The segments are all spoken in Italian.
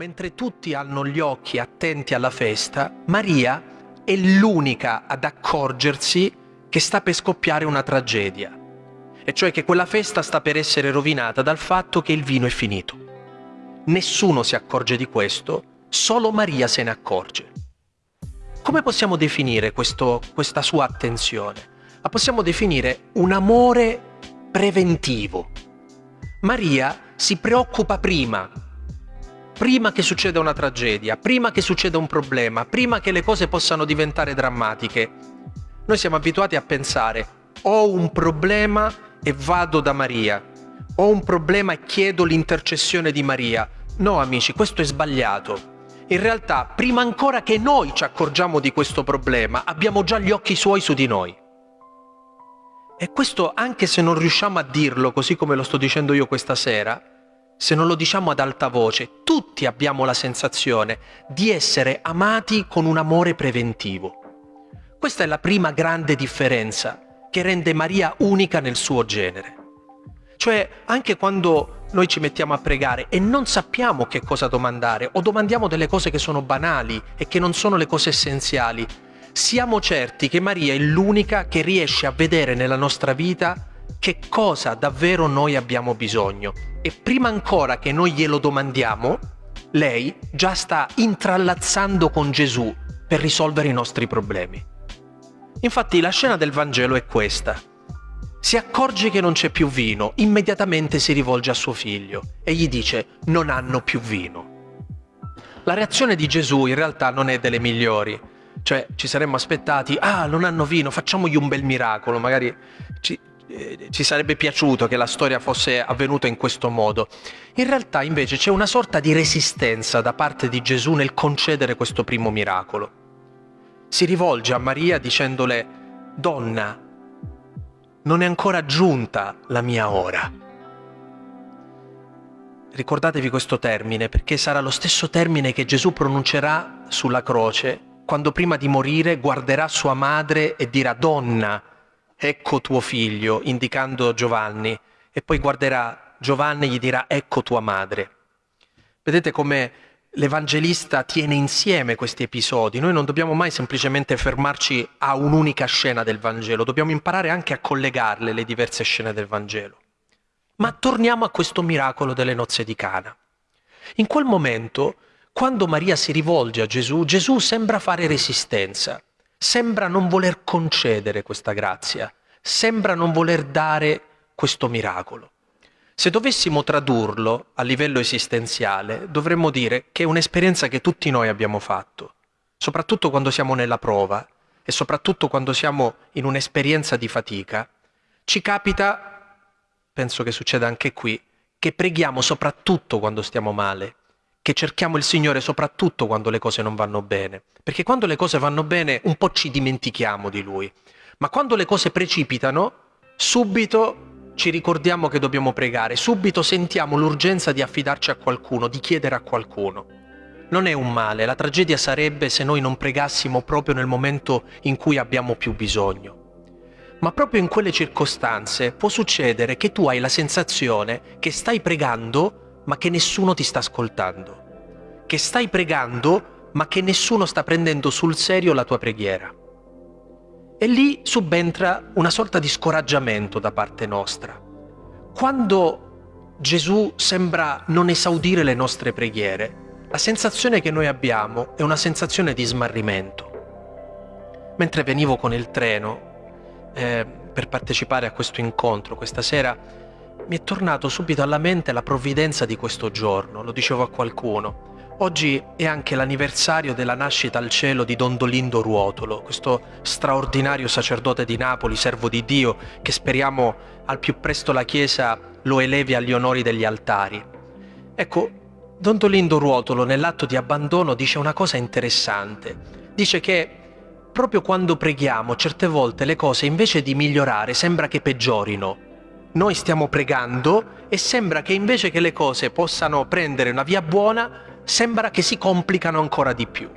mentre tutti hanno gli occhi attenti alla festa, Maria è l'unica ad accorgersi che sta per scoppiare una tragedia, e cioè che quella festa sta per essere rovinata dal fatto che il vino è finito. Nessuno si accorge di questo, solo Maria se ne accorge. Come possiamo definire questo, questa sua attenzione? La possiamo definire un amore preventivo. Maria si preoccupa prima prima che succeda una tragedia, prima che succeda un problema, prima che le cose possano diventare drammatiche. Noi siamo abituati a pensare ho un problema e vado da Maria, ho un problema e chiedo l'intercessione di Maria. No amici, questo è sbagliato. In realtà, prima ancora che noi ci accorgiamo di questo problema, abbiamo già gli occhi suoi su di noi. E questo anche se non riusciamo a dirlo così come lo sto dicendo io questa sera, se non lo diciamo ad alta voce, tutti abbiamo la sensazione di essere amati con un amore preventivo. Questa è la prima grande differenza che rende Maria unica nel suo genere. Cioè, anche quando noi ci mettiamo a pregare e non sappiamo che cosa domandare o domandiamo delle cose che sono banali e che non sono le cose essenziali, siamo certi che Maria è l'unica che riesce a vedere nella nostra vita che cosa davvero noi abbiamo bisogno e prima ancora che noi glielo domandiamo, lei già sta intrallazzando con Gesù per risolvere i nostri problemi. Infatti la scena del Vangelo è questa. Si accorge che non c'è più vino, immediatamente si rivolge a suo figlio e gli dice non hanno più vino. La reazione di Gesù in realtà non è delle migliori, cioè ci saremmo aspettati, ah non hanno vino, facciamogli un bel miracolo, magari ci, eh, ci sarebbe piaciuto che la storia fosse avvenuta in questo modo. In realtà invece c'è una sorta di resistenza da parte di Gesù nel concedere questo primo miracolo. Si rivolge a Maria dicendole, Donna, non è ancora giunta la mia ora. Ricordatevi questo termine perché sarà lo stesso termine che Gesù pronuncerà sulla croce quando prima di morire guarderà sua madre e dirà Donna, ecco tuo figlio, indicando Giovanni, e poi guarderà Giovanni e gli dirà ecco tua madre. Vedete come l'Evangelista tiene insieme questi episodi. Noi non dobbiamo mai semplicemente fermarci a un'unica scena del Vangelo, dobbiamo imparare anche a collegarle le diverse scene del Vangelo. Ma torniamo a questo miracolo delle nozze di Cana. In quel momento, quando Maria si rivolge a Gesù, Gesù sembra fare resistenza sembra non voler concedere questa grazia, sembra non voler dare questo miracolo. Se dovessimo tradurlo a livello esistenziale, dovremmo dire che è un'esperienza che tutti noi abbiamo fatto, soprattutto quando siamo nella prova e soprattutto quando siamo in un'esperienza di fatica. Ci capita, penso che succeda anche qui, che preghiamo soprattutto quando stiamo male, che cerchiamo il Signore soprattutto quando le cose non vanno bene, perché quando le cose vanno bene un po' ci dimentichiamo di Lui, ma quando le cose precipitano, subito ci ricordiamo che dobbiamo pregare, subito sentiamo l'urgenza di affidarci a qualcuno, di chiedere a qualcuno. Non è un male, la tragedia sarebbe se noi non pregassimo proprio nel momento in cui abbiamo più bisogno. Ma proprio in quelle circostanze può succedere che tu hai la sensazione che stai pregando ma che nessuno ti sta ascoltando, che stai pregando, ma che nessuno sta prendendo sul serio la tua preghiera. E lì subentra una sorta di scoraggiamento da parte nostra. Quando Gesù sembra non esaudire le nostre preghiere, la sensazione che noi abbiamo è una sensazione di smarrimento. Mentre venivo con il treno eh, per partecipare a questo incontro questa sera, mi è tornato subito alla mente la provvidenza di questo giorno, lo dicevo a qualcuno. Oggi è anche l'anniversario della nascita al cielo di Don Dolindo Ruotolo, questo straordinario sacerdote di Napoli, servo di Dio, che speriamo al più presto la Chiesa lo elevi agli onori degli altari. Ecco, Don Dolindo Ruotolo nell'atto di abbandono dice una cosa interessante. Dice che proprio quando preghiamo certe volte le cose invece di migliorare sembra che peggiorino noi stiamo pregando e sembra che invece che le cose possano prendere una via buona, sembra che si complicano ancora di più.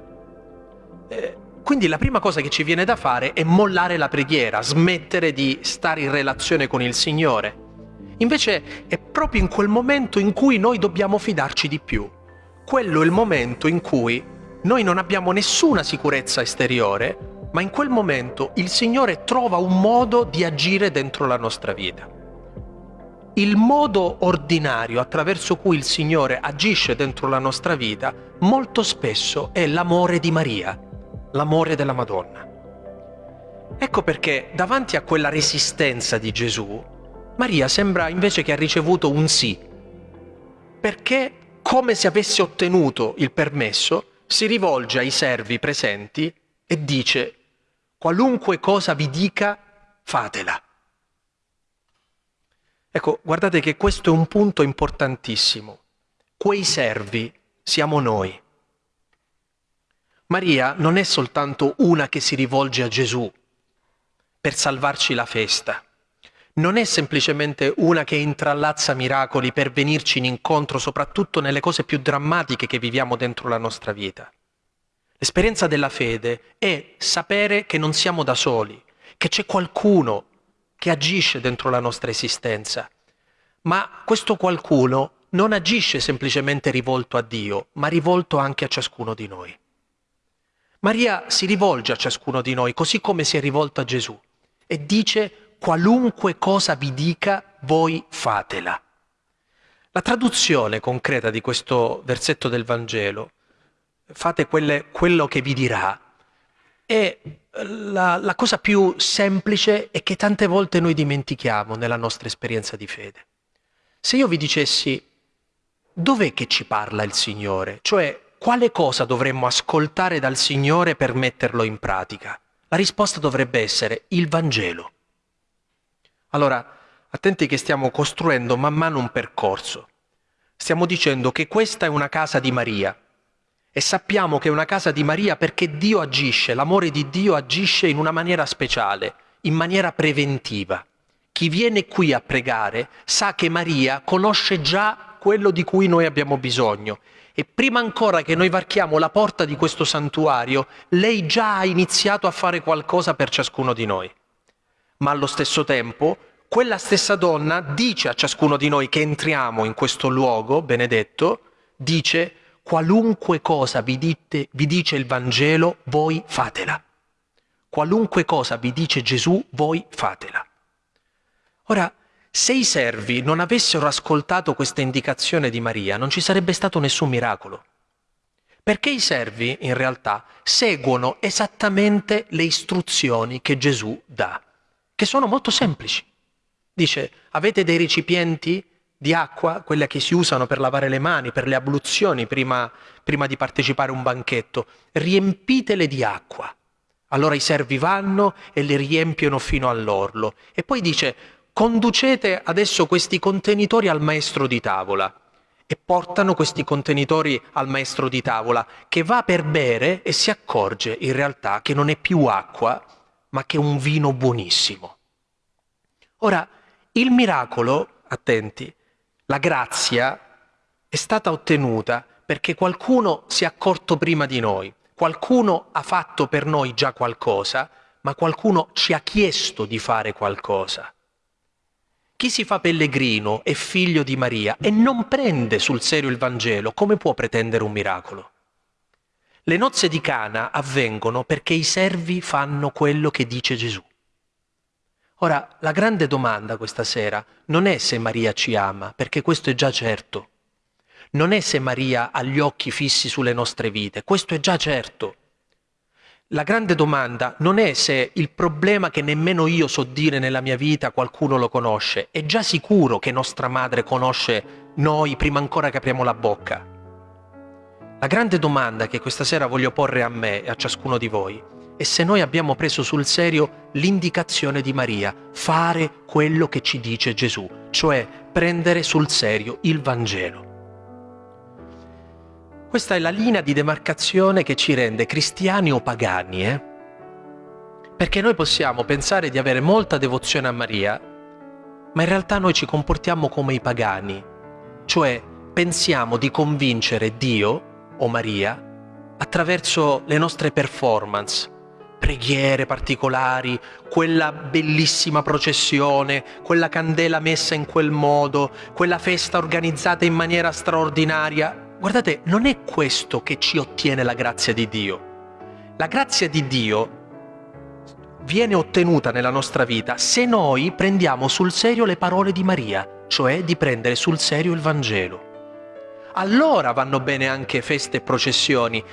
Eh, quindi la prima cosa che ci viene da fare è mollare la preghiera, smettere di stare in relazione con il Signore. Invece è proprio in quel momento in cui noi dobbiamo fidarci di più. quello è il momento in cui noi non abbiamo nessuna sicurezza esteriore, ma in quel momento il Signore trova un modo di agire dentro la nostra vita. Il modo ordinario attraverso cui il Signore agisce dentro la nostra vita molto spesso è l'amore di Maria, l'amore della Madonna. Ecco perché davanti a quella resistenza di Gesù, Maria sembra invece che ha ricevuto un sì, perché come se avesse ottenuto il permesso, si rivolge ai servi presenti e dice qualunque cosa vi dica, fatela. Ecco, guardate che questo è un punto importantissimo. Quei servi siamo noi. Maria non è soltanto una che si rivolge a Gesù per salvarci la festa non è semplicemente una che intrallazza miracoli per venirci in incontro, soprattutto nelle cose più drammatiche che viviamo dentro la nostra vita. L'esperienza della fede è sapere che non siamo da soli, che c'è qualcuno che agisce dentro la nostra esistenza. Ma questo qualcuno non agisce semplicemente rivolto a Dio, ma rivolto anche a ciascuno di noi. Maria si rivolge a ciascuno di noi, così come si è rivolto a Gesù, e dice qualunque cosa vi dica, voi fatela. La traduzione concreta di questo versetto del Vangelo, fate quelle, quello che vi dirà, è la, la cosa più semplice e che tante volte noi dimentichiamo nella nostra esperienza di fede. Se io vi dicessi dov'è che ci parla il Signore, cioè quale cosa dovremmo ascoltare dal Signore per metterlo in pratica, la risposta dovrebbe essere il Vangelo. Allora, attenti che stiamo costruendo man mano un percorso. Stiamo dicendo che questa è una casa di Maria e sappiamo che è una casa di Maria perché Dio agisce, l'amore di Dio agisce in una maniera speciale, in maniera preventiva. Chi viene qui a pregare sa che Maria conosce già quello di cui noi abbiamo bisogno e prima ancora che noi varchiamo la porta di questo santuario, lei già ha iniziato a fare qualcosa per ciascuno di noi ma allo stesso tempo quella stessa donna dice a ciascuno di noi che entriamo in questo luogo benedetto, dice qualunque cosa vi, dite, vi dice il Vangelo, voi fatela. Qualunque cosa vi dice Gesù, voi fatela. Ora, se i servi non avessero ascoltato questa indicazione di Maria, non ci sarebbe stato nessun miracolo. Perché i servi, in realtà, seguono esattamente le istruzioni che Gesù dà che sono molto semplici. Dice, avete dei recipienti di acqua, quelle che si usano per lavare le mani, per le abluzioni prima, prima di partecipare a un banchetto, riempitele di acqua. Allora i servi vanno e le riempiono fino all'orlo. E poi dice, conducete adesso questi contenitori al maestro di tavola e portano questi contenitori al maestro di tavola che va per bere e si accorge in realtà che non è più acqua, ma che un vino buonissimo. Ora, il miracolo, attenti, la grazia è stata ottenuta perché qualcuno si è accorto prima di noi, qualcuno ha fatto per noi già qualcosa, ma qualcuno ci ha chiesto di fare qualcosa. Chi si fa pellegrino è figlio di Maria e non prende sul serio il Vangelo, come può pretendere un miracolo? Le nozze di Cana avvengono perché i servi fanno quello che dice Gesù. Ora, la grande domanda questa sera non è se Maria ci ama, perché questo è già certo. Non è se Maria ha gli occhi fissi sulle nostre vite, questo è già certo. La grande domanda non è se il problema che nemmeno io so dire nella mia vita qualcuno lo conosce, è già sicuro che nostra madre conosce noi prima ancora che apriamo la bocca. La grande domanda che questa sera voglio porre a me e a ciascuno di voi è se noi abbiamo preso sul serio l'indicazione di Maria, fare quello che ci dice Gesù, cioè prendere sul serio il Vangelo. Questa è la linea di demarcazione che ci rende cristiani o pagani, eh? Perché noi possiamo pensare di avere molta devozione a Maria, ma in realtà noi ci comportiamo come i pagani, cioè pensiamo di convincere Dio o Maria attraverso le nostre performance, preghiere particolari, quella bellissima processione, quella candela messa in quel modo, quella festa organizzata in maniera straordinaria. guardate, non è questo che ci ottiene la grazia di Dio. La grazia di Dio viene ottenuta nella nostra vita se noi prendiamo sul serio le parole di Maria, cioè di prendere sul serio il Vangelo. Allora vanno bene anche feste e processioni,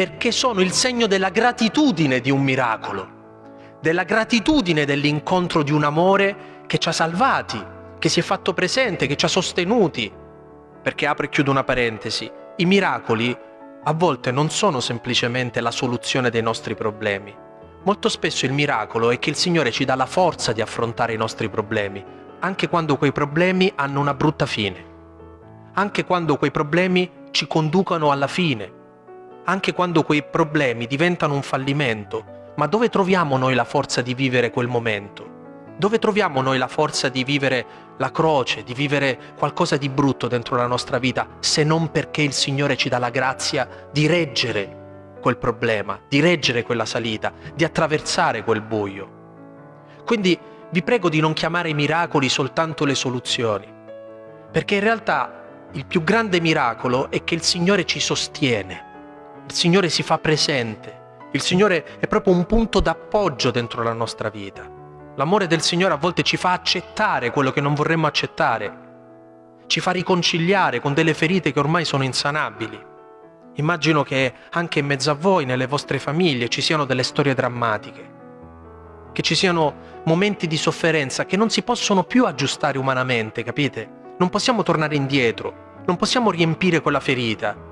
perché sono il segno della gratitudine di un miracolo, della gratitudine dell'incontro di un amore che ci ha salvati, che si è fatto presente, che ci ha sostenuti. Perché apro e chiudo una parentesi, i miracoli a volte non sono semplicemente la soluzione dei nostri problemi, Molto spesso il miracolo è che il Signore ci dà la forza di affrontare i nostri problemi, anche quando quei problemi hanno una brutta fine, anche quando quei problemi ci conducono alla fine, anche quando quei problemi diventano un fallimento. Ma dove troviamo noi la forza di vivere quel momento? Dove troviamo noi la forza di vivere la croce, di vivere qualcosa di brutto dentro la nostra vita, se non perché il Signore ci dà la grazia di reggere quel problema, di reggere quella salita, di attraversare quel buio. Quindi vi prego di non chiamare i miracoli soltanto le soluzioni, perché in realtà il più grande miracolo è che il Signore ci sostiene, il Signore si fa presente, il Signore è proprio un punto d'appoggio dentro la nostra vita. L'amore del Signore a volte ci fa accettare quello che non vorremmo accettare, ci fa riconciliare con delle ferite che ormai sono insanabili. Immagino che anche in mezzo a voi, nelle vostre famiglie, ci siano delle storie drammatiche, che ci siano momenti di sofferenza che non si possono più aggiustare umanamente, capite? Non possiamo tornare indietro, non possiamo riempire quella ferita,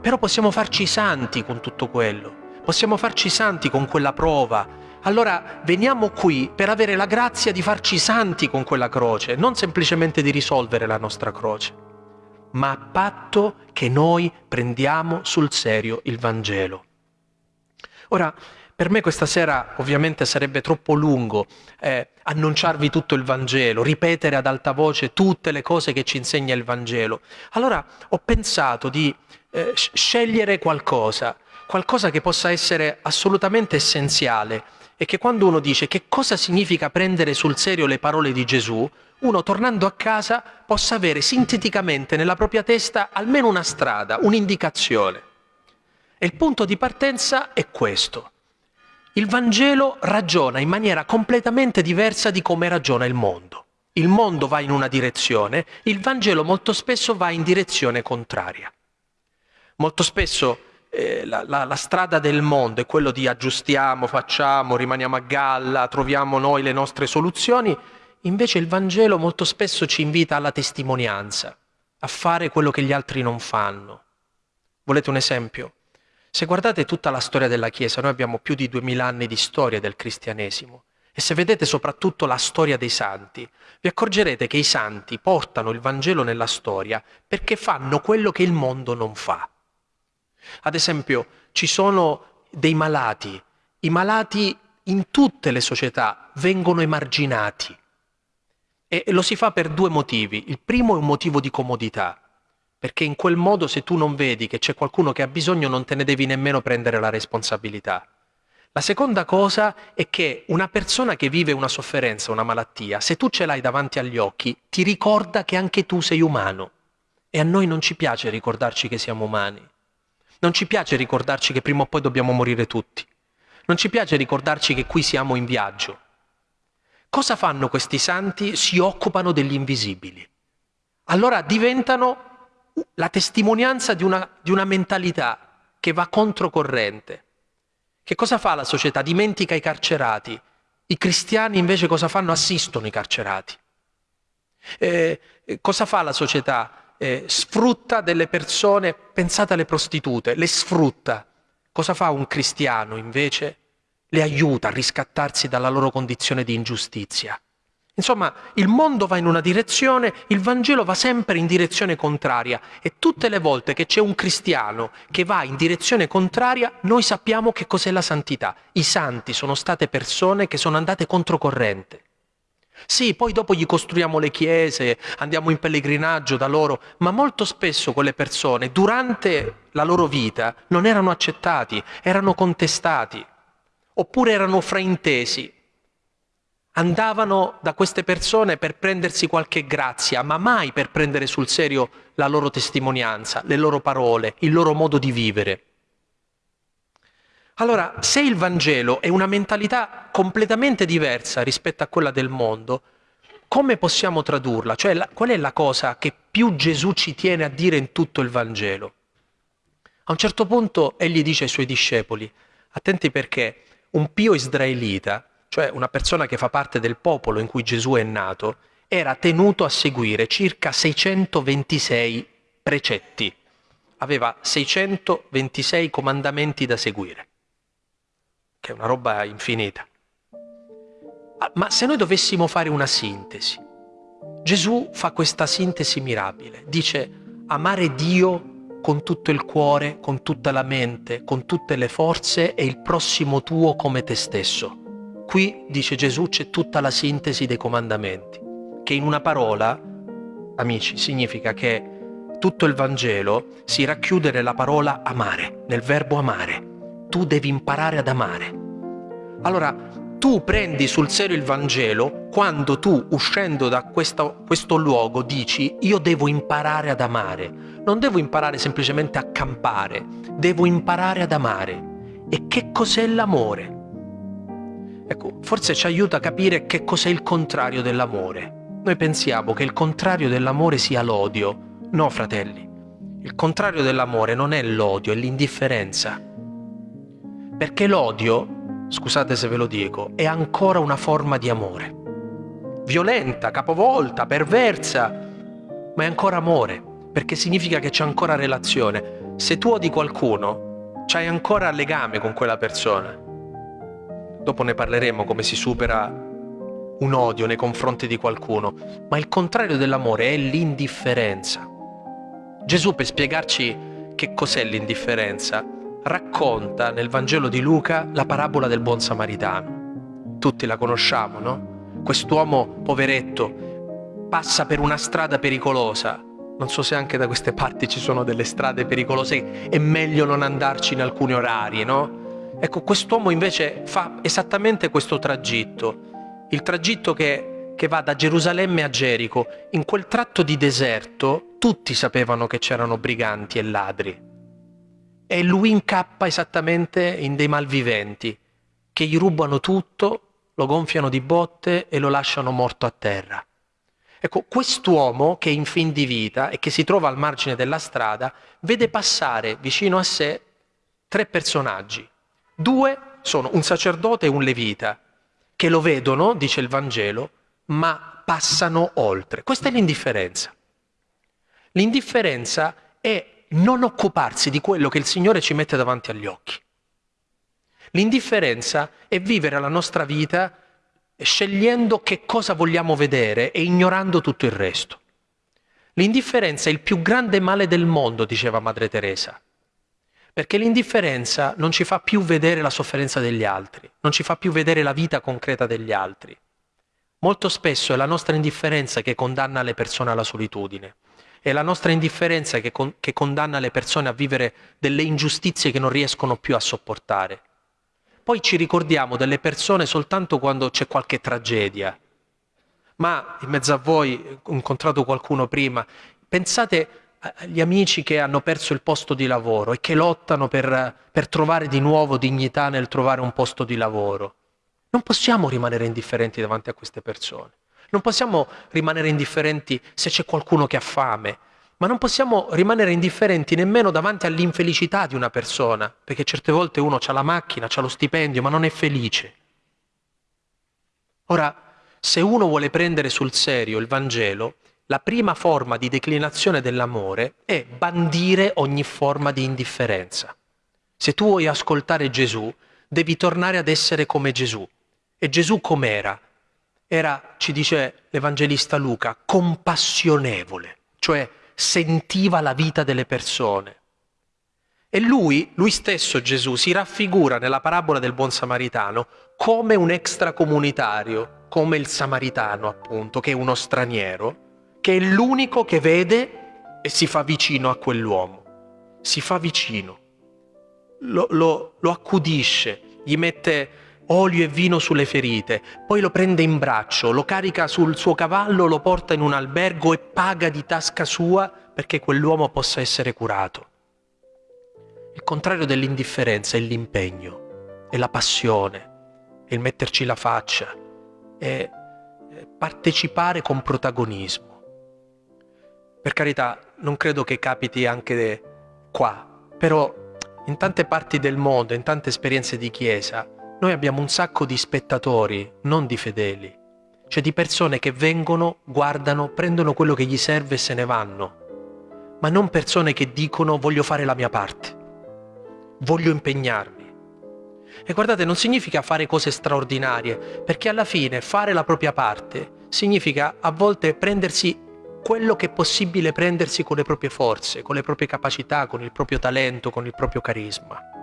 però possiamo farci santi con tutto quello, possiamo farci santi con quella prova. Allora veniamo qui per avere la grazia di farci santi con quella croce, non semplicemente di risolvere la nostra croce ma a patto che noi prendiamo sul serio il Vangelo. Ora, per me questa sera ovviamente sarebbe troppo lungo eh, annunciarvi tutto il Vangelo, ripetere ad alta voce tutte le cose che ci insegna il Vangelo. Allora ho pensato di eh, scegliere qualcosa, qualcosa che possa essere assolutamente essenziale e che quando uno dice che cosa significa prendere sul serio le parole di Gesù, uno tornando a casa possa avere sinteticamente nella propria testa almeno una strada, un'indicazione. E il punto di partenza è questo. Il Vangelo ragiona in maniera completamente diversa di come ragiona il mondo. Il mondo va in una direzione, il Vangelo molto spesso va in direzione contraria. Molto spesso eh, la, la, la, strada del mondo è quello di aggiustiamo, facciamo, rimaniamo a galla, troviamo noi le nostre soluzioni, invece il Vangelo molto spesso ci invita alla testimonianza, a fare quello che gli altri non fanno. Volete un esempio? Se guardate tutta la storia della Chiesa, noi abbiamo più di duemila anni di storia del cristianesimo, e se vedete soprattutto la storia dei santi, vi accorgerete che i santi portano il Vangelo nella storia perché fanno quello che il mondo non fa. Ad esempio, ci sono dei malati. I malati in tutte le società vengono emarginati. E lo si fa per due motivi. Il primo è un motivo di comodità, perché in quel modo se tu non vedi che c'è qualcuno che ha bisogno non te ne devi nemmeno prendere la responsabilità. La seconda cosa è che una persona che vive una sofferenza, una malattia, se tu ce l'hai davanti agli occhi, ti ricorda che anche tu sei umano. E a noi non ci piace ricordarci che siamo umani. Non ci piace ricordarci che prima o poi dobbiamo morire tutti. Non ci piace ricordarci che qui siamo in viaggio. Cosa fanno questi santi? Si occupano degli invisibili. Allora diventano la testimonianza di una, di una mentalità che va controcorrente. Che cosa fa la società? Dimentica i carcerati. I cristiani invece cosa fanno? Assistono i carcerati. Eh, cosa fa la società? Eh, sfrutta delle persone, pensate alle prostitute, le sfrutta. Cosa fa un cristiano invece? Le aiuta a riscattarsi dalla loro condizione di ingiustizia. Insomma, il mondo va in una direzione, il Vangelo va sempre in direzione contraria e tutte le volte che c'è un cristiano che va in direzione contraria, noi sappiamo che cos'è la santità. I santi sono state persone che sono andate controcorrente. Sì, poi dopo gli costruiamo le chiese, andiamo in pellegrinaggio da loro, ma molto spesso quelle persone durante la loro vita non erano accettati, erano contestati, oppure erano fraintesi. andavano da queste persone per prendersi qualche grazia, ma mai per prendere sul serio la loro testimonianza, le loro parole, il loro modo di vivere. Allora, se il Vangelo è una mentalità completamente diversa rispetto a quella del mondo, come possiamo tradurla? Cioè, la, qual è la cosa che più Gesù ci tiene a dire in tutto il Vangelo? A un certo punto egli dice ai suoi discepoli, attenti perché un pio israelita, cioè una persona che fa parte del popolo in cui Gesù è nato, era tenuto a seguire circa 626 precetti, aveva 626 comandamenti da seguire che è una roba infinita. Ah, ma se noi dovessimo fare una sintesi, Gesù fa questa sintesi mirabile, dice amare Dio con tutto il cuore, con tutta la mente, con tutte le forze e il prossimo tuo come te stesso. Qui, dice Gesù, c'è tutta la sintesi dei comandamenti, che in una parola, amici, significa che tutto il Vangelo si racchiude nella parola amare, nel verbo amare tu devi imparare ad amare. Allora, tu prendi sul serio il Vangelo quando tu, uscendo da questo, questo luogo, dici io devo imparare ad amare. Non devo imparare semplicemente a campare, devo imparare ad amare. E che cos'è l'amore? Ecco, forse ci aiuta a capire che cos'è il contrario dell'amore. Noi pensiamo che il contrario dell'amore sia l'odio. No, fratelli. Il contrario dell'amore non è l'odio, è l'indifferenza. Perché l'odio, scusate se ve lo dico, è ancora una forma di amore. Violenta, capovolta, perversa, ma è ancora amore, perché significa che c'è ancora relazione. Se tu odi qualcuno, c'hai ancora legame con quella persona. Dopo ne parleremo come si supera un odio nei confronti di qualcuno, ma il contrario dell'amore è l'indifferenza. Gesù per spiegarci che cos'è l'indifferenza racconta nel Vangelo di Luca la parabola del buon samaritano. Tutti la conosciamo, no? Quest'uomo poveretto passa per una strada pericolosa. Non so se anche da queste parti ci sono delle strade pericolose, è meglio non andarci in alcuni orari, no? Ecco, quest'uomo invece fa esattamente questo tragitto, il tragitto che, che va da Gerusalemme a Gerico. In quel tratto di deserto tutti sapevano che c'erano briganti e ladri e lui incappa esattamente in dei malviventi che gli rubano tutto, lo gonfiano di botte e lo lasciano morto a terra. Ecco, quest'uomo che è in fin di vita e che si trova al margine della strada, vede passare vicino a sé tre personaggi. Due sono un sacerdote e un levita, che lo vedono, dice il Vangelo, ma passano oltre. Questa è l'indifferenza. L'indifferenza è non occuparsi di quello che il Signore ci mette davanti agli occhi. L'indifferenza è vivere la nostra vita scegliendo che cosa vogliamo vedere e ignorando tutto il resto. L'indifferenza è il più grande male del mondo, diceva Madre Teresa, perché l'indifferenza non ci fa più vedere la sofferenza degli altri, non ci fa più vedere la vita concreta degli altri. Molto spesso è la nostra indifferenza che condanna le persone alla solitudine. È la nostra indifferenza che, con, che condanna le persone a vivere delle ingiustizie che non riescono più a sopportare. Poi ci ricordiamo delle persone soltanto quando c'è qualche tragedia. Ma in mezzo a voi ho incontrato qualcuno prima, pensate agli amici che hanno perso il posto di lavoro e che lottano per, per trovare di nuovo dignità nel trovare un posto di lavoro. Non possiamo rimanere indifferenti davanti a queste persone. Non possiamo rimanere indifferenti se c'è qualcuno che ha fame, ma non possiamo rimanere indifferenti nemmeno davanti all'infelicità di una persona, perché certe volte uno ha la macchina, ha lo stipendio, ma non è felice. Ora, se uno vuole prendere sul serio il Vangelo, la prima forma di declinazione dell'amore è bandire ogni forma di indifferenza. Se tu vuoi ascoltare Gesù, devi tornare ad essere come Gesù. E Gesù com'era? Era, ci dice l'Evangelista Luca, compassionevole, cioè sentiva la vita delle persone. E lui, lui stesso Gesù, si raffigura nella parabola del buon samaritano come un extracomunitario, come il samaritano appunto, che è uno straniero, che è l'unico che vede e si fa vicino a quell'uomo. Si fa vicino, lo, lo, lo accudisce, gli mette olio e vino sulle ferite, poi lo prende in braccio, lo carica sul suo cavallo, lo porta in un albergo e paga di tasca sua perché quell'uomo possa essere curato. Il contrario dell'indifferenza è l'impegno, è la passione, è il metterci la faccia, è partecipare con protagonismo. Per carità, non credo che capiti anche qua, però in tante parti del mondo, in tante esperienze di chiesa, noi abbiamo un sacco di spettatori, non di fedeli, cioè di persone che vengono, guardano, prendono quello che gli serve e se ne vanno, ma non persone che dicono voglio fare la mia parte, voglio impegnarmi. E guardate, non significa fare cose straordinarie, perché alla fine fare la propria parte significa a volte prendersi quello che è possibile prendersi con le proprie forze, con le proprie capacità, con il proprio talento, con il proprio carisma.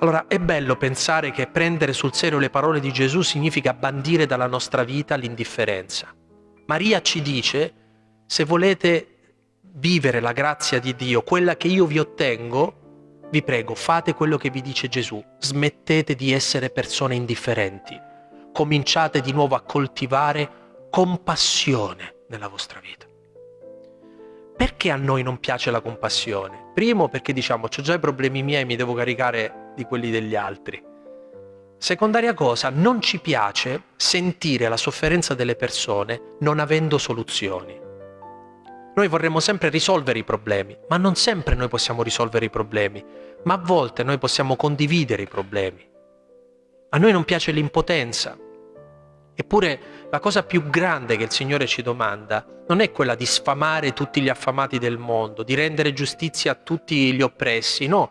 Allora è bello pensare che prendere sul serio le parole di Gesù significa bandire dalla nostra vita l'indifferenza. Maria ci dice, se volete vivere la grazia di Dio, quella che io vi ottengo, vi prego, fate quello che vi dice Gesù, smettete di essere persone indifferenti, cominciate di nuovo a coltivare compassione nella vostra vita. Perché a noi non piace la compassione? Primo perché diciamo, ho già i problemi miei, mi devo caricare di quelli degli altri. Secondaria cosa, non ci piace sentire la sofferenza delle persone non avendo soluzioni. Noi vorremmo sempre risolvere i problemi, ma non sempre noi possiamo risolvere i problemi, ma a volte noi possiamo condividere i problemi. A noi non piace l'impotenza, Eppure la cosa più grande che il Signore ci domanda non è quella di sfamare tutti gli affamati del mondo, di rendere giustizia a tutti gli oppressi, no,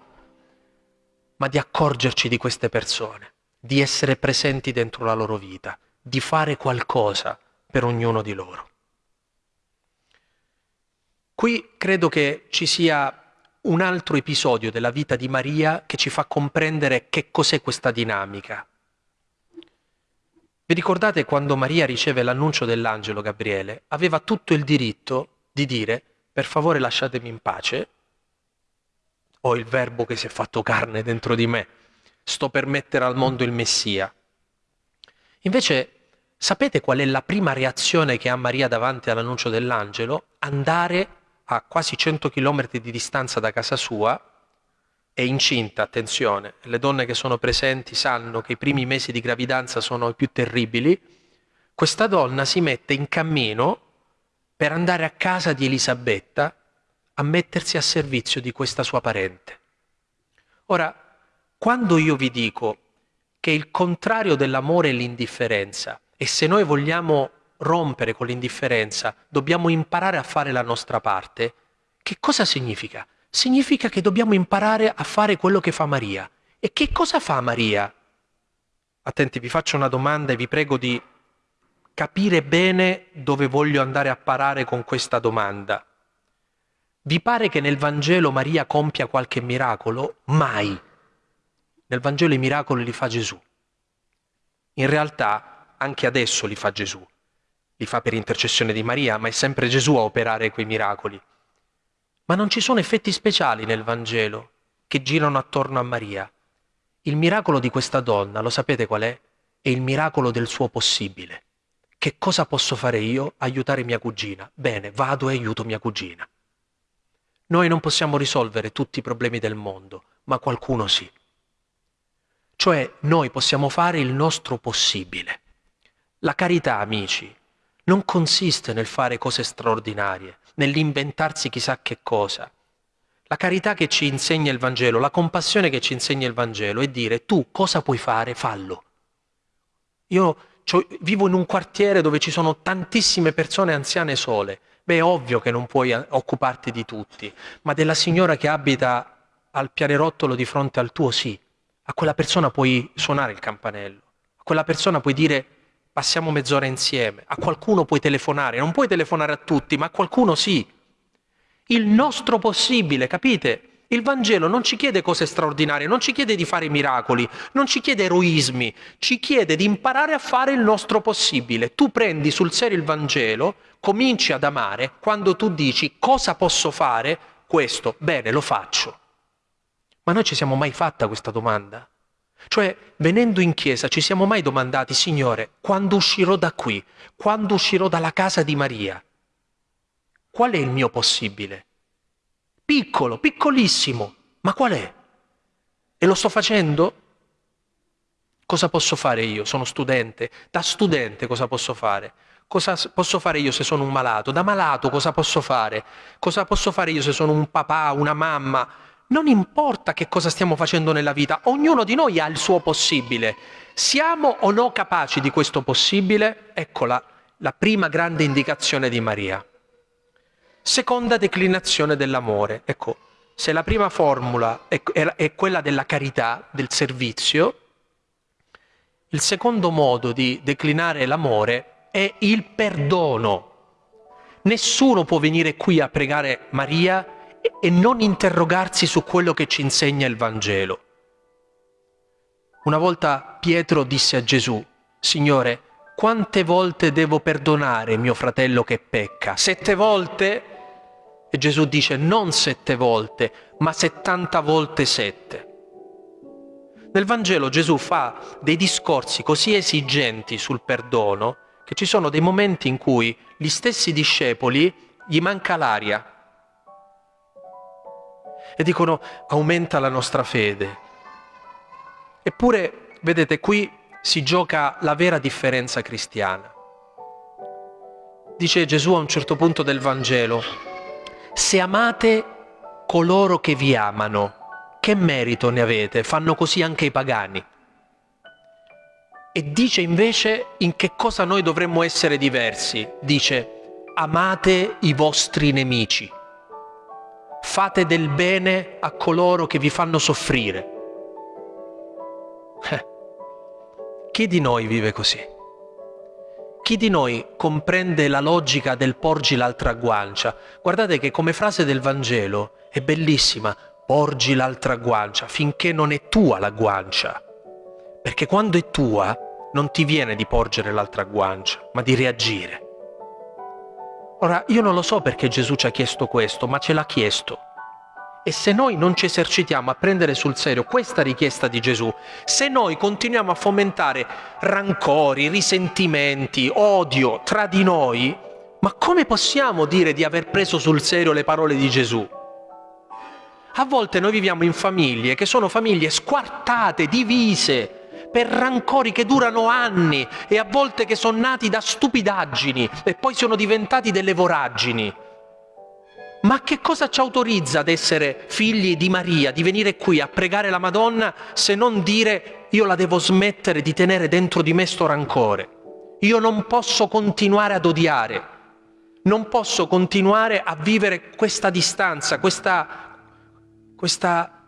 ma di accorgerci di queste persone, di essere presenti dentro la loro vita, di fare qualcosa per ognuno di loro. Qui credo che ci sia un altro episodio della vita di Maria che ci fa comprendere che cos'è questa dinamica, vi ricordate quando Maria riceve l'annuncio dell'angelo Gabriele? Aveva tutto il diritto di dire per favore lasciatemi in pace, ho il verbo che si è fatto carne dentro di me, sto per mettere al mondo il Messia. Invece, sapete qual è la prima reazione che ha Maria davanti all'annuncio dell'angelo? Andare a quasi 100 km di distanza da casa sua è incinta, attenzione, le donne che sono presenti sanno che i primi mesi di gravidanza sono i più terribili, questa donna si mette in cammino per andare a casa di Elisabetta a mettersi a servizio di questa sua parente. Ora, quando io vi dico che il contrario dell'amore è l'indifferenza e se noi vogliamo rompere con l'indifferenza dobbiamo imparare a fare la nostra parte, che cosa significa? significa che dobbiamo imparare a fare quello che fa Maria. E che cosa fa Maria? Attenti, vi faccio una domanda e vi prego di capire bene dove voglio andare a parare con questa domanda. Vi pare che nel Vangelo Maria compia qualche miracolo? Mai. Nel Vangelo i miracoli li fa Gesù. In realtà anche adesso li fa Gesù. Li fa per intercessione di Maria, ma è sempre Gesù a operare quei miracoli. Ma non ci sono effetti speciali nel Vangelo che girano attorno a Maria. Il miracolo di questa donna, lo sapete qual è? È il miracolo del suo possibile. Che cosa posso fare io? Aiutare mia cugina. Bene, vado e aiuto mia cugina. Noi non possiamo risolvere tutti i problemi del mondo, ma qualcuno sì. Cioè noi possiamo fare il nostro possibile. La carità, amici, non consiste nel fare cose straordinarie, nell'inventarsi chissà che cosa. La carità che ci insegna il Vangelo, la compassione che ci insegna il Vangelo è dire tu cosa puoi fare, fallo. Io vivo in un quartiere dove ci sono tantissime persone anziane sole. Beh, è ovvio che non puoi eh, occuparti di tutti, ma della signora che abita al pianerottolo di fronte al tuo sì. A quella persona puoi suonare il campanello, a quella persona puoi dire passiamo mezz'ora insieme, a qualcuno puoi telefonare, non puoi telefonare a tutti, ma a qualcuno sì. Il nostro possibile, capite? Il Vangelo non ci chiede cose straordinarie, non ci chiede di fare miracoli, non ci chiede eroismi, ci chiede di imparare a fare il nostro possibile. Tu prendi sul serio il Vangelo, cominci ad amare quando tu dici cosa posso fare? Questo, bene, lo faccio. Ma noi ci siamo mai fatta questa domanda? Cioè, venendo in chiesa, ci siamo mai domandati, Signore, quando uscirò da qui, quando uscirò dalla casa di Maria, qual è il mio possibile? Piccolo, piccolissimo, ma qual è? E lo sto facendo? Cosa posso fare io? Sono studente. Da studente cosa posso fare? Cosa posso fare io se sono un malato? Da malato cosa posso fare? Cosa posso fare io se sono un papà, una mamma? Non importa che cosa stiamo facendo nella vita, ognuno di noi ha il suo possibile. Siamo o no capaci di questo possibile? Eccola la prima grande indicazione di Maria. Seconda declinazione dell'amore. Ecco, se la prima formula è, è quella della carità, del servizio, il secondo modo di declinare l'amore è il perdono. Nessuno può venire qui a pregare Maria e non interrogarsi su quello che ci insegna il Vangelo. Una volta Pietro disse a Gesù, Signore, quante volte devo perdonare mio fratello che pecca? Sette volte? E Gesù dice non sette volte, ma settanta volte sette. Nel Vangelo Gesù fa dei discorsi così esigenti sul perdono che ci sono dei momenti in cui gli stessi discepoli gli manca l'aria e dicono aumenta la nostra fede. Eppure, vedete, qui si gioca la vera differenza cristiana. Dice Gesù a un certo punto del Vangelo, se amate coloro che vi amano, che merito ne avete? Fanno così anche i pagani. E dice invece in che cosa noi dovremmo essere diversi. Dice, amate i vostri nemici. Fate del bene a coloro che vi fanno soffrire. Eh, chi di noi vive così? Chi di noi comprende la logica del porgi l'altra guancia? Guardate che come frase del Vangelo è bellissima, porgi l'altra guancia finché non è tua la guancia. Perché quando è tua non ti viene di porgere l'altra guancia, ma di reagire. Ora, io non lo so perché Gesù ci ha chiesto questo, ma ce l'ha chiesto. E se noi non ci esercitiamo a prendere sul serio questa richiesta di Gesù, se noi continuiamo a fomentare rancori, risentimenti, odio tra di noi, ma come possiamo dire di aver preso sul serio le parole di Gesù? A volte noi viviamo in famiglie che sono famiglie squartate, divise, per rancori che durano anni e a volte che sono nati da stupidaggini e poi sono diventati delle voragini. Ma che cosa ci autorizza ad essere figli di Maria, di venire qui a pregare la Madonna se non dire io la devo smettere di tenere dentro di me sto rancore? Io non posso continuare ad odiare, non posso continuare a vivere questa distanza, questa questa,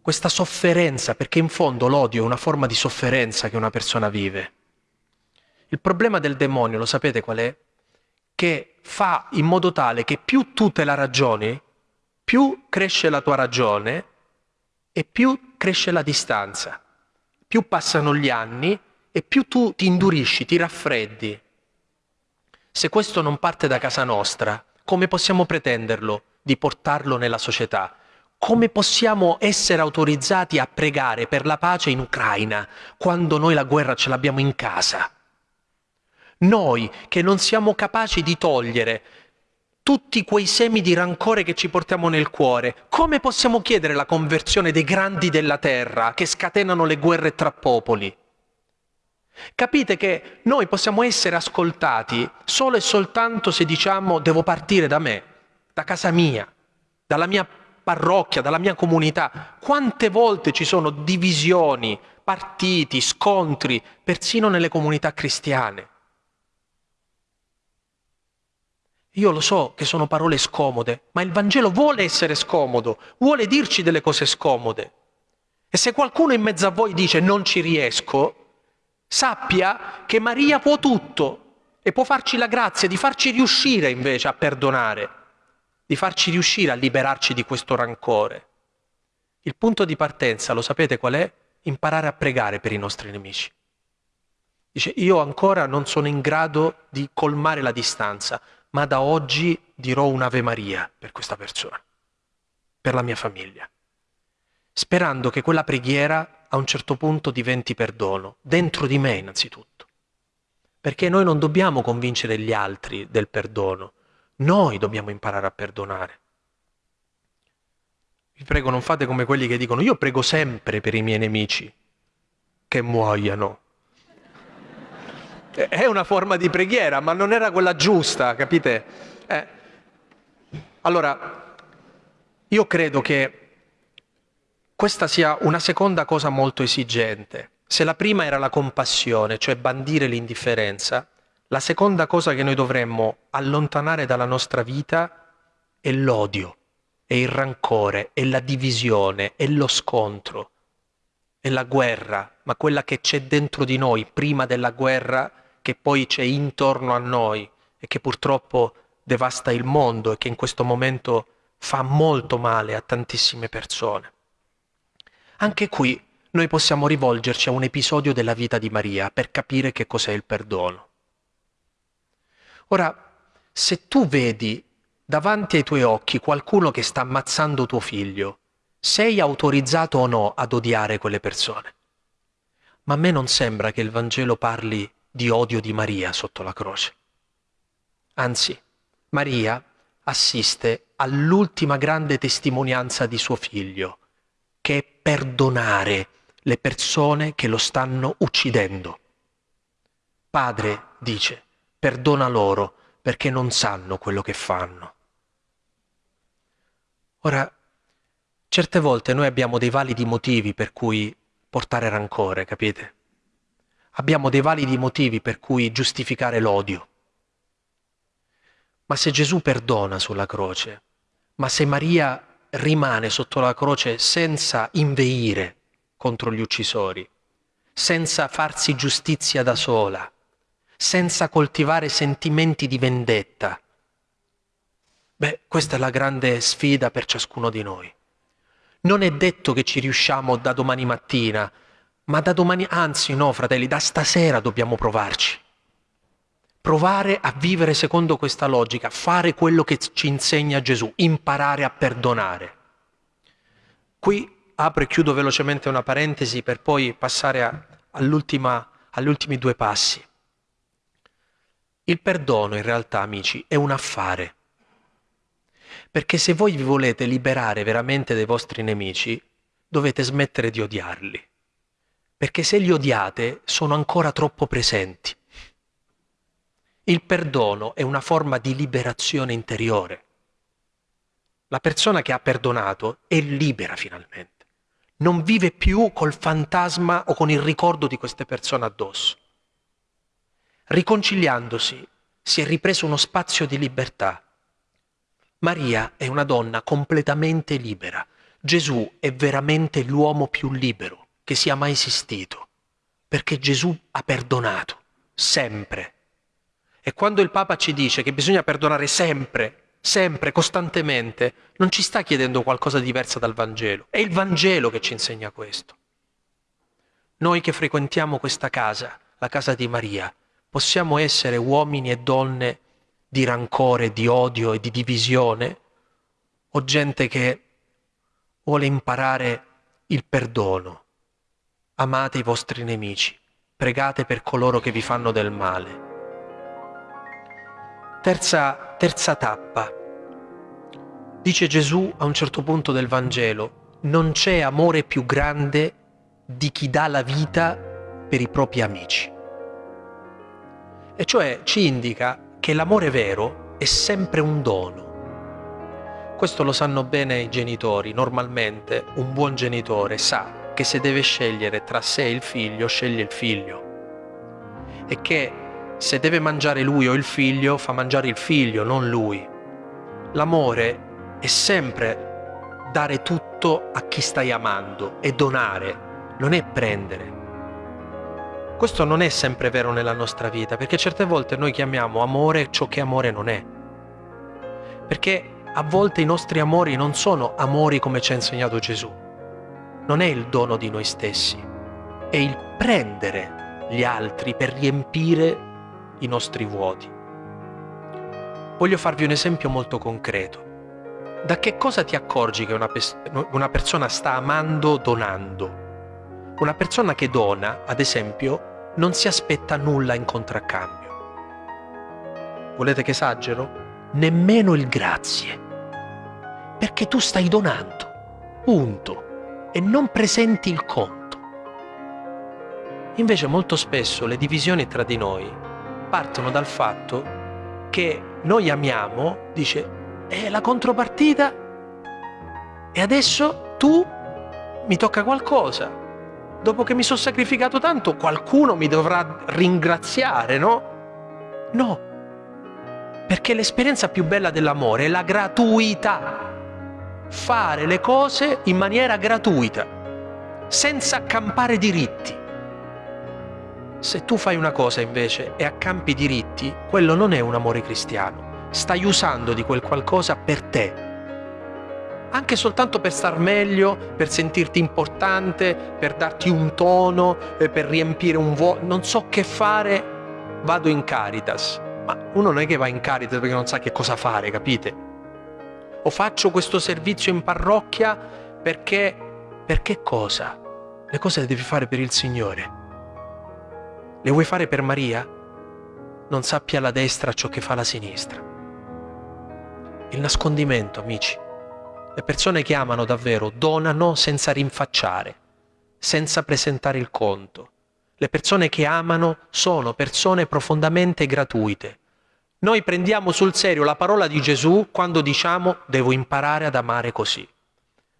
questa sofferenza, perché in fondo l'odio è una forma di sofferenza che una persona vive. Il problema del demonio, lo sapete qual è? Che fa in modo tale che più tu te la ragioni, più cresce la tua ragione e più cresce la distanza. Più passano gli anni e più tu ti indurisci, ti raffreddi. Se questo non parte da casa nostra, come possiamo pretenderlo di portarlo nella società? come possiamo essere autorizzati a pregare per la pace in Ucraina quando noi la guerra ce l'abbiamo in casa? Noi che non siamo capaci di togliere tutti quei semi di rancore che ci portiamo nel cuore, come possiamo chiedere la conversione dei grandi della terra che scatenano le guerre tra popoli? Capite che noi possiamo essere ascoltati solo e soltanto se diciamo devo partire da me, da casa mia, dalla mia parrocchia, dalla mia comunità, quante volte ci sono divisioni, partiti, scontri, persino nelle comunità cristiane. Io lo so che sono parole scomode, ma il Vangelo vuole essere scomodo, vuole dirci delle cose scomode. E se qualcuno in mezzo a voi dice non ci riesco, sappia che Maria può tutto e può farci la grazia di farci riuscire invece a perdonare di farci riuscire a liberarci di questo rancore. Il punto di partenza, lo sapete qual è? Imparare a pregare per i nostri nemici. Dice, io ancora non sono in grado di colmare la distanza, ma da oggi dirò un'Ave Maria per questa persona, per la mia famiglia, sperando che quella preghiera a un certo punto diventi perdono, dentro di me innanzitutto. Perché noi non dobbiamo convincere gli altri del perdono, noi dobbiamo imparare a perdonare. Vi prego, non fate come quelli che dicono io prego sempre per i miei nemici che muoiano. È una forma di preghiera, ma non era quella giusta, capite? Eh. Allora, io credo che questa sia una seconda cosa molto esigente. Se la prima era la compassione, cioè bandire l'indifferenza, la seconda cosa che noi dovremmo allontanare dalla nostra vita è l'odio, è il rancore, è la divisione, è lo scontro, è la guerra, ma quella che c'è dentro di noi prima della guerra, che poi c'è intorno a noi e che purtroppo devasta il mondo e che in questo momento fa molto male a tantissime persone. Anche qui noi possiamo rivolgerci a un episodio della vita di Maria per capire che cos'è il perdono. Ora, se tu vedi davanti ai tuoi occhi qualcuno che sta ammazzando tuo figlio, sei autorizzato o no ad odiare quelle persone? Ma a me non sembra che il Vangelo parli di odio di Maria sotto la croce. Anzi, Maria assiste all'ultima grande testimonianza di suo figlio, che è perdonare le persone che lo stanno uccidendo. Padre, dice, perdona loro perché non sanno quello che fanno. Ora, certe volte noi abbiamo dei validi motivi per cui portare rancore, capite? Abbiamo dei validi motivi per cui giustificare l'odio. Ma se Gesù perdona sulla croce, ma se Maria rimane sotto la croce senza inveire contro gli uccisori, senza farsi giustizia da sola, senza coltivare sentimenti di vendetta. Beh, questa è la grande sfida per ciascuno di noi. Non è detto che ci riusciamo da domani mattina, ma da domani, anzi no, fratelli, da stasera dobbiamo provarci provare a vivere secondo questa logica, fare quello che ci insegna Gesù, imparare a perdonare. Qui apro e chiudo velocemente una parentesi per poi passare agli ultimi due passi. Il perdono in realtà, amici, è un affare. Perché se voi vi volete liberare veramente dai vostri nemici, dovete smettere di odiarli. Perché se li odiate, sono ancora troppo presenti. Il perdono è una forma di liberazione interiore. La persona che ha perdonato è libera finalmente. Non vive più col fantasma o con il ricordo di queste persone addosso. Riconciliandosi si è ripreso uno spazio di libertà. Maria è una donna completamente libera. Gesù è veramente l'uomo più libero che sia mai esistito, perché Gesù ha perdonato, sempre e quando il Papa ci dice che bisogna perdonare sempre, sempre, costantemente, non ci sta chiedendo qualcosa di diverso dal Vangelo. È il Vangelo che ci insegna questo. Noi che frequentiamo questa casa, la casa di Maria, possiamo essere uomini e donne di rancore, di odio e di divisione, o gente che vuole imparare il perdono. Amate i vostri nemici, pregate per coloro che vi fanno del male Terza, terza tappa. Dice Gesù a un certo punto del Vangelo, non c'è amore più grande di chi dà la vita per i propri amici. E cioè ci indica che l'amore vero è sempre un dono. Questo lo sanno bene i genitori. Normalmente un buon genitore sa che se deve scegliere tra sé e il figlio, sceglie il figlio. E che se deve mangiare lui o il figlio, fa mangiare il figlio, non lui. L'amore è sempre dare tutto a chi stai amando e donare, non è prendere. Questo non è sempre vero nella nostra vita, perché certe volte noi chiamiamo amore ciò che amore non è. Perché a volte i nostri amori non sono amori come ci ha insegnato Gesù. Non è il dono di noi stessi, è il prendere gli altri per riempire i nostri vuoti. Voglio farvi un esempio molto concreto. Da che cosa ti accorgi che una, una persona sta amando donando? Una persona che dona, ad esempio, non si aspetta nulla in contraccambio. Volete che esagero? Nemmeno il grazie. Perché tu stai donando. Punto. E non presenti il conto. Invece molto spesso le divisioni tra di noi partono dal fatto che noi amiamo, dice, è la contropartita e adesso tu mi tocca qualcosa. Dopo che mi sono sacrificato tanto, qualcuno mi dovrà ringraziare, no? No, perché l'esperienza più bella dell'amore è la gratuità. Fare le cose in maniera gratuita, senza accampare diritti. Se tu fai una cosa invece e accampi diritti, quello non è un amore cristiano. Stai usando di quel qualcosa per te. Anche soltanto per star meglio, per sentirti importante, per darti un tono, eh, per riempire un vuoto. Non so che fare, vado in Caritas. Ma uno non è che va in Caritas perché non sa che cosa fare, capite? O faccio questo servizio in parrocchia perché... Perché cosa? Le cose le devi fare per il Signore. Le vuoi fare per Maria? Non sappia la destra ciò che fa la sinistra. Il nascondimento, amici. Le persone che amano davvero donano senza rinfacciare, senza presentare il conto. Le persone che amano sono persone profondamente gratuite. Noi prendiamo sul serio la parola di Gesù quando diciamo devo imparare ad amare così.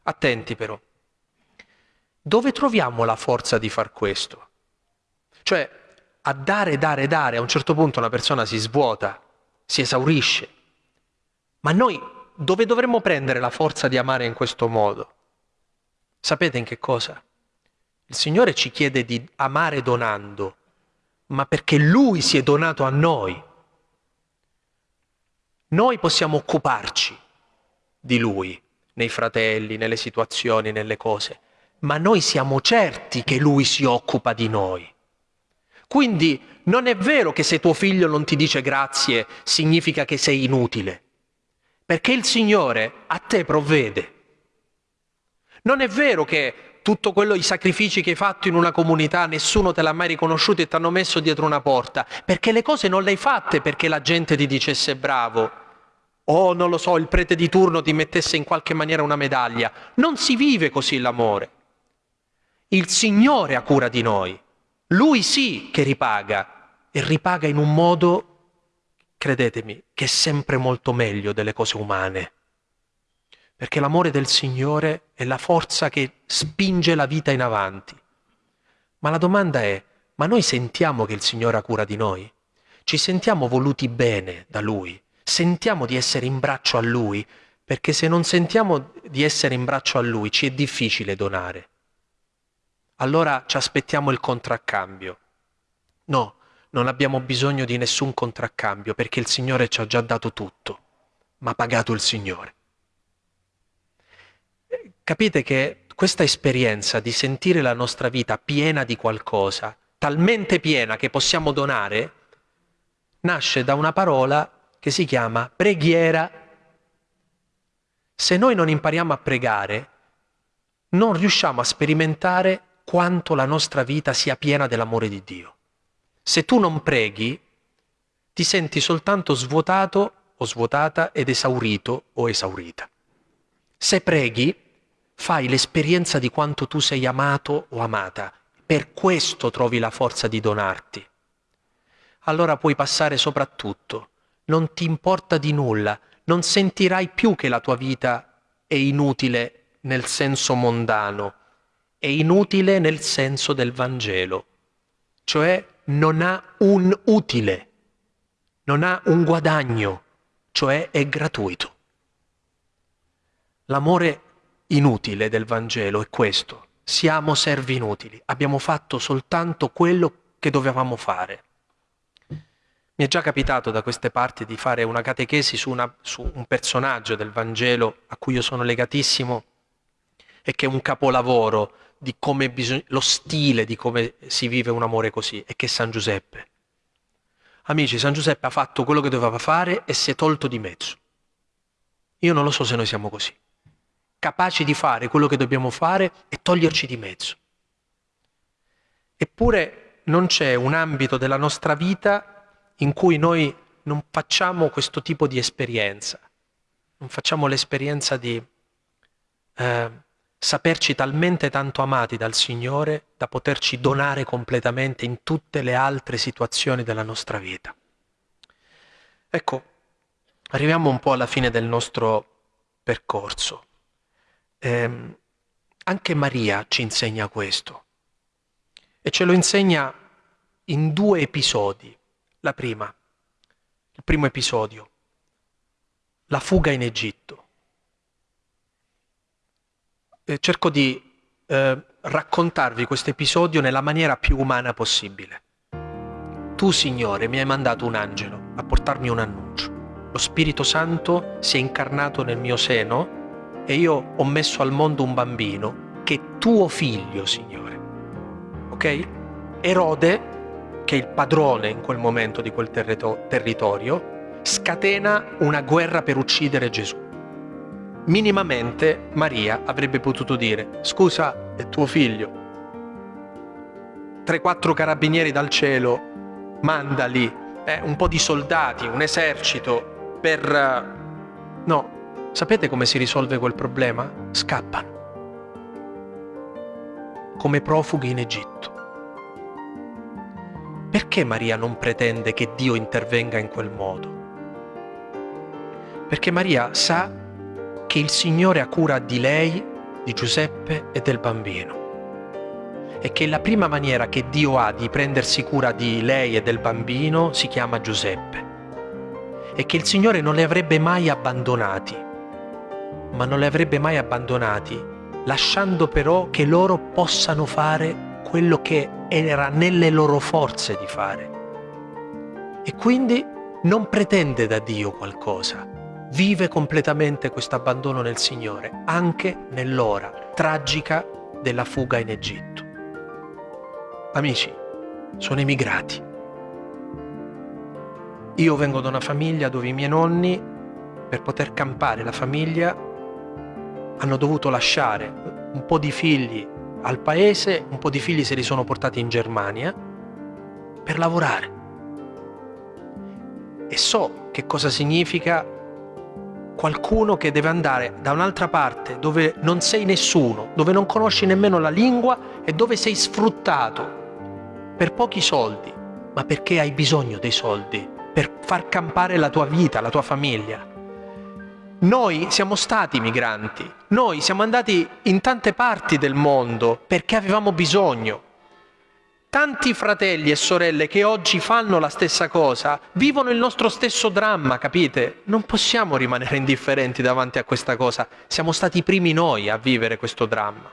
Attenti però. Dove troviamo la forza di far questo? Cioè, a dare, dare, dare, a un certo punto una persona si svuota, si esaurisce. Ma noi dove dovremmo prendere la forza di amare in questo modo? Sapete in che cosa? Il Signore ci chiede di amare donando, ma perché Lui si è donato a noi. Noi possiamo occuparci di Lui, nei fratelli, nelle situazioni, nelle cose, ma noi siamo certi che Lui si occupa di noi. Quindi non è vero che se tuo figlio non ti dice grazie significa che sei inutile, perché il Signore a te provvede. Non è vero che tutto quello, i sacrifici che hai fatto in una comunità, nessuno te l'ha mai riconosciuto e ti hanno messo dietro una porta, perché le cose non le hai fatte perché la gente ti dicesse bravo, o non lo so, il prete di turno ti mettesse in qualche maniera una medaglia. Non si vive così l'amore. Il Signore ha cura di noi. Lui sì che ripaga e ripaga in un modo, credetemi, che è sempre molto meglio delle cose umane. Perché l'amore del Signore è la forza che spinge la vita in avanti. Ma la domanda è, ma noi sentiamo che il Signore ha cura di noi? Ci sentiamo voluti bene da Lui? Sentiamo di essere in braccio a Lui? Perché se non sentiamo di essere in braccio a Lui ci è difficile donare allora ci aspettiamo il contraccambio. No, non abbiamo bisogno di nessun contraccambio perché il Signore ci ha già dato tutto, ma pagato il Signore. Capite che questa esperienza di sentire la nostra vita piena di qualcosa, talmente piena che possiamo donare, nasce da una parola che si chiama preghiera. Se noi non impariamo a pregare, non riusciamo a sperimentare quanto la nostra vita sia piena dell'amore di Dio. Se tu non preghi, ti senti soltanto svuotato o svuotata ed esaurito o esaurita. Se preghi, fai l'esperienza di quanto tu sei amato o amata. Per questo trovi la forza di donarti. Allora puoi passare soprattutto. Non ti importa di nulla. Non sentirai più che la tua vita è inutile nel senso mondano è inutile nel senso del Vangelo, cioè non ha un utile, non ha un guadagno, cioè è gratuito. L'amore inutile del Vangelo è questo, siamo servi inutili, abbiamo fatto soltanto quello che dovevamo fare. Mi è già capitato da queste parti di fare una catechesi su, una, su un personaggio del Vangelo a cui io sono legatissimo e che è un capolavoro di come bisogna, lo stile di come si vive un amore così, è che San Giuseppe. Amici, San Giuseppe ha fatto quello che doveva fare e si è tolto di mezzo. Io non lo so se noi siamo così, capaci di fare quello che dobbiamo fare e toglierci di mezzo. Eppure non c'è un ambito della nostra vita in cui noi non facciamo questo tipo di esperienza, non facciamo l'esperienza di eh, saperci talmente tanto amati dal Signore da poterci donare completamente in tutte le altre situazioni della nostra vita. Ecco, arriviamo un po' alla fine del nostro percorso. Eh, anche Maria ci insegna questo e ce lo insegna in due episodi. La prima, il primo episodio, la fuga in Egitto. Eh, cerco di eh, raccontarvi questo episodio nella maniera più umana possibile. Tu, Signore, mi hai mandato un angelo a portarmi un annuncio. Lo Spirito Santo si è incarnato nel mio seno e io ho messo al mondo un bambino che è tuo figlio, Signore. Ok? Erode, che è il padrone in quel momento di quel territorio, scatena una guerra per uccidere Gesù minimamente Maria avrebbe potuto dire scusa, è tuo figlio. 3-4 carabinieri dal cielo, mandali, eh, un po' di soldati, un esercito per... No, sapete come si risolve quel problema? Scappano. Come profughi in Egitto. Perché Maria non pretende che Dio intervenga in quel modo? Perché Maria sa che il Signore ha cura di lei, di Giuseppe e del bambino. E che la prima maniera che Dio ha di prendersi cura di lei e del bambino si chiama Giuseppe. E che il Signore non li avrebbe mai abbandonati, ma non li avrebbe mai abbandonati, lasciando però che loro possano fare quello che era nelle loro forze di fare. E quindi non pretende da Dio qualcosa, vive completamente questo abbandono nel Signore, anche nell'ora tragica della fuga in Egitto. Amici, sono emigrati. Io vengo da una famiglia dove i miei nonni, per poter campare la famiglia, hanno dovuto lasciare un po' di figli al paese, un po' di figli se li sono portati in Germania per lavorare. E so che cosa significa qualcuno che deve andare da un'altra parte dove non sei nessuno, dove non conosci nemmeno la lingua e dove sei sfruttato per pochi soldi, ma perché hai bisogno dei soldi per far campare la tua vita, la tua famiglia. Noi siamo stati migranti, noi siamo andati in tante parti del mondo perché avevamo bisogno Tanti fratelli e sorelle che oggi fanno la stessa cosa vivono il nostro stesso dramma, capite? Non possiamo rimanere indifferenti davanti a questa cosa. Siamo stati i primi noi a vivere questo dramma.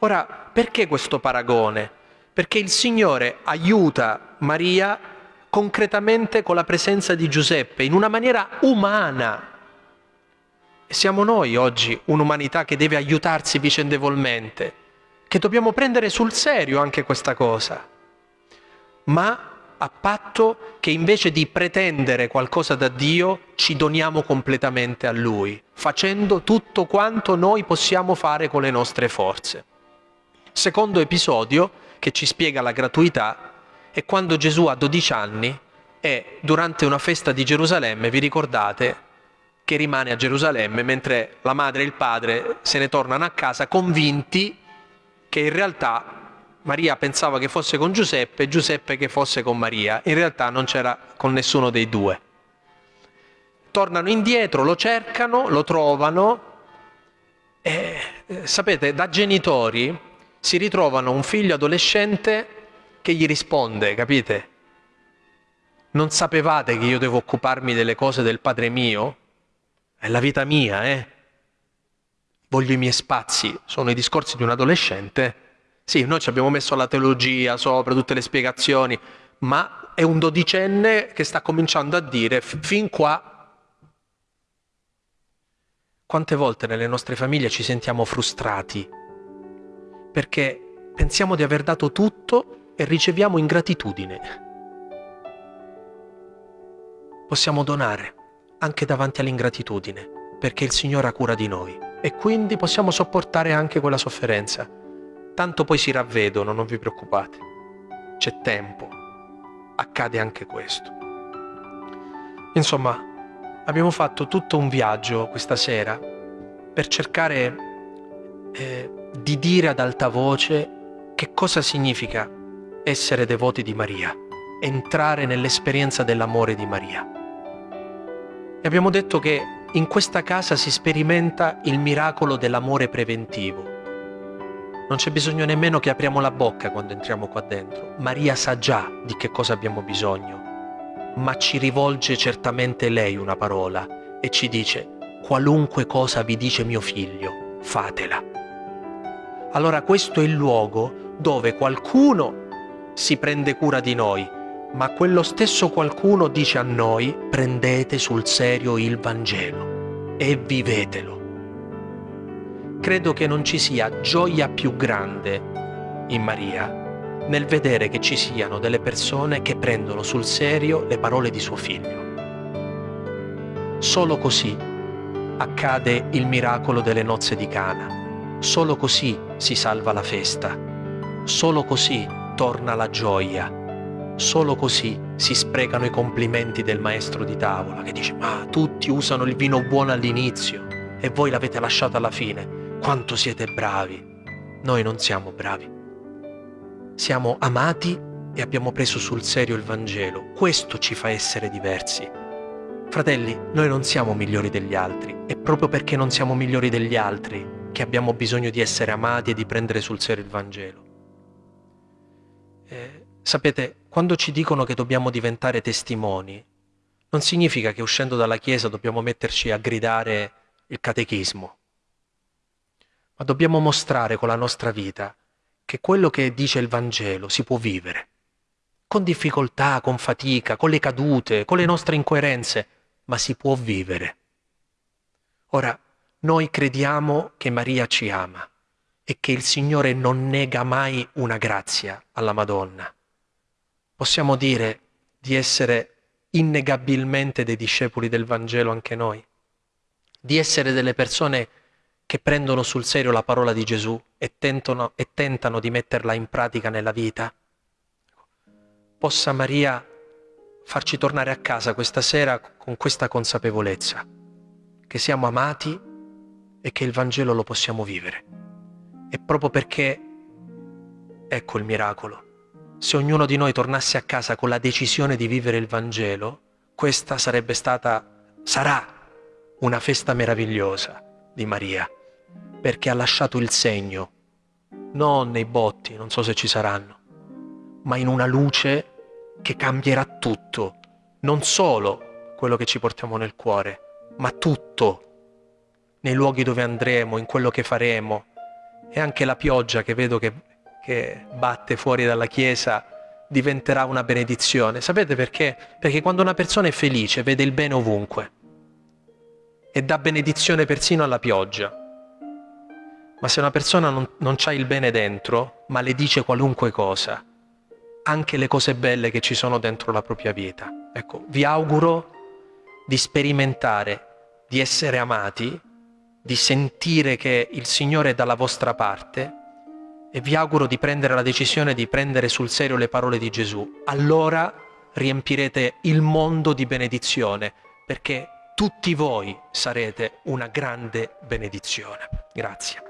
Ora, perché questo paragone? Perché il Signore aiuta Maria concretamente con la presenza di Giuseppe in una maniera umana. Siamo noi oggi un'umanità che deve aiutarsi vicendevolmente che dobbiamo prendere sul serio anche questa cosa, ma a patto che invece di pretendere qualcosa da Dio ci doniamo completamente a Lui, facendo tutto quanto noi possiamo fare con le nostre forze. Secondo episodio che ci spiega la gratuità è quando Gesù ha 12 anni e durante una festa di Gerusalemme, vi ricordate, che rimane a Gerusalemme mentre la madre e il padre se ne tornano a casa convinti che in realtà Maria pensava che fosse con Giuseppe e Giuseppe che fosse con Maria. In realtà non c'era con nessuno dei due. Tornano indietro, lo cercano, lo trovano e eh, sapete, da genitori si ritrovano un figlio adolescente che gli risponde, capite? Non sapevate che io devo occuparmi delle cose del padre mio? È la vita mia, eh? voglio i miei spazi, sono i discorsi di un adolescente. Sì, noi ci abbiamo messo la teologia sopra, tutte le spiegazioni, ma è un dodicenne che sta cominciando a dire fin qua. Quante volte nelle nostre famiglie ci sentiamo frustrati perché pensiamo di aver dato tutto e riceviamo ingratitudine. Possiamo donare anche davanti all'ingratitudine perché il Signore ha cura di noi e quindi possiamo sopportare anche quella sofferenza. Tanto poi si ravvedono, non vi preoccupate. C'è tempo. Accade anche questo. Insomma, abbiamo fatto tutto un viaggio questa sera per cercare eh, di dire ad alta voce che cosa significa essere devoti di Maria, entrare nell'esperienza dell'amore di Maria. E abbiamo detto che in questa casa si sperimenta il miracolo dell'amore preventivo. Non c'è bisogno nemmeno che apriamo la bocca quando entriamo qua dentro. Maria sa già di che cosa abbiamo bisogno, ma ci rivolge certamente lei una parola e ci dice qualunque cosa vi dice mio figlio, fatela. Allora questo è il luogo dove qualcuno si prende cura di noi, ma quello stesso qualcuno dice a noi prendete sul serio il Vangelo e vivetelo. Credo che non ci sia gioia più grande in Maria nel vedere che ci siano delle persone che prendono sul serio le parole di suo figlio. Solo così accade il miracolo delle nozze di Cana. Solo così si salva la festa. Solo così torna la gioia Solo così si sprecano i complimenti del maestro di tavola che dice ma tutti usano il vino buono all'inizio e voi l'avete lasciato alla fine. Quanto siete bravi. Noi non siamo bravi. Siamo amati e abbiamo preso sul serio il Vangelo. Questo ci fa essere diversi. Fratelli, noi non siamo migliori degli altri. È proprio perché non siamo migliori degli altri che abbiamo bisogno di essere amati e di prendere sul serio il Vangelo. Eh, sapete, quando ci dicono che dobbiamo diventare testimoni, non significa che uscendo dalla Chiesa dobbiamo metterci a gridare il catechismo, ma dobbiamo mostrare con la nostra vita che quello che dice il Vangelo si può vivere, con difficoltà, con fatica, con le cadute, con le nostre incoerenze, ma si può vivere. Ora, noi crediamo che Maria ci ama e che il Signore non nega mai una grazia alla Madonna possiamo dire di essere innegabilmente dei discepoli del Vangelo anche noi, di essere delle persone che prendono sul serio la parola di Gesù e tentano, e tentano di metterla in pratica nella vita? Possa Maria farci tornare a casa questa sera con questa consapevolezza, che siamo amati e che il Vangelo lo possiamo vivere. E proprio perché, ecco il miracolo, se ognuno di noi tornasse a casa con la decisione di vivere il Vangelo, questa sarebbe stata, sarà una festa meravigliosa di Maria, perché ha lasciato il segno, non nei botti, non so se ci saranno, ma in una luce che cambierà tutto, non solo quello che ci portiamo nel cuore, ma tutto, nei luoghi dove andremo, in quello che faremo, e anche la pioggia che vedo che che batte fuori dalla Chiesa diventerà una benedizione. Sapete perché? Perché quando una persona è felice vede il bene ovunque e dà benedizione persino alla pioggia. Ma se una persona non, non ha il bene dentro, ma le dice qualunque cosa, anche le cose belle che ci sono dentro la propria vita. Ecco, vi auguro di sperimentare, di essere amati, di sentire che il Signore è dalla vostra parte e vi auguro di prendere la decisione di prendere sul serio le parole di Gesù. Allora riempirete il mondo di benedizione, perché tutti voi sarete una grande benedizione. Grazie.